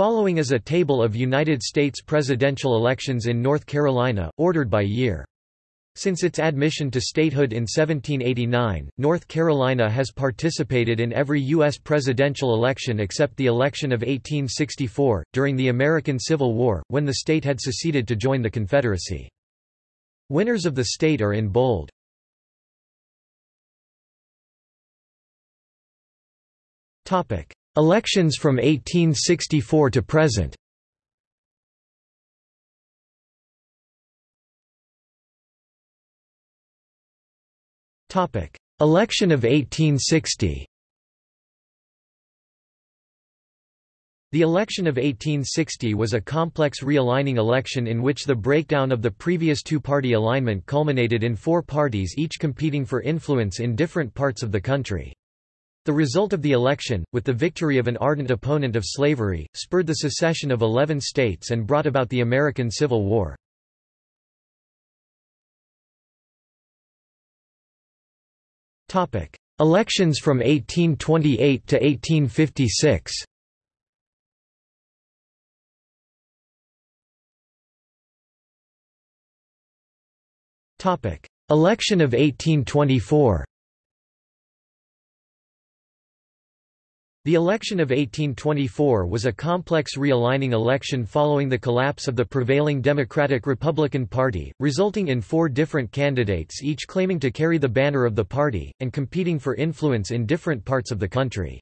Following is a table of United States presidential elections in North Carolina, ordered by year. Since its admission to statehood in 1789, North Carolina has participated in every U.S. presidential election except the election of 1864, during the American Civil War, when the state had seceded to join the Confederacy. Winners of the state are in bold. Elections from 1864 to present. Election of 1860 The election of 1860 was a complex realigning election in which the breakdown of the previous two-party alignment culminated in four parties each competing for influence in different parts of the country. The result of the election, with the victory of an ardent opponent of slavery, spurred the secession of 11 states and brought about the American Civil War. Elections from 1828 to 1856 Election of 1824 The election of 1824 was a complex realigning election following the collapse of the prevailing Democratic-Republican Party, resulting in four different candidates each claiming to carry the banner of the party, and competing for influence in different parts of the country.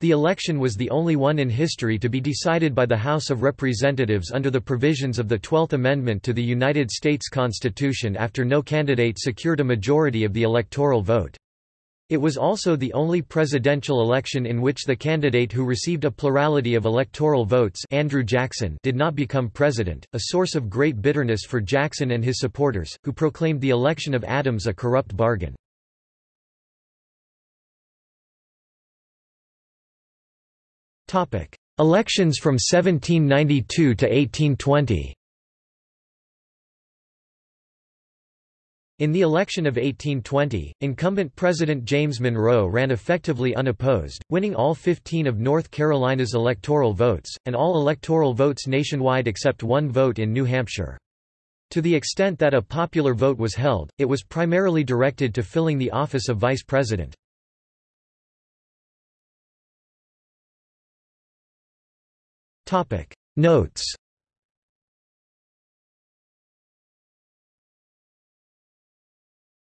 The election was the only one in history to be decided by the House of Representatives under the provisions of the Twelfth Amendment to the United States Constitution after no candidate secured a majority of the electoral vote. It was also the only presidential election in which the candidate who received a plurality of electoral votes Andrew Jackson did not become president, a source of great bitterness for Jackson and his supporters, who proclaimed the election of Adams a corrupt bargain. Elections from 1792 to 1820 In the election of 1820, incumbent President James Monroe ran effectively unopposed, winning all 15 of North Carolina's electoral votes, and all electoral votes nationwide except one vote in New Hampshire. To the extent that a popular vote was held, it was primarily directed to filling the office of vice president. Notes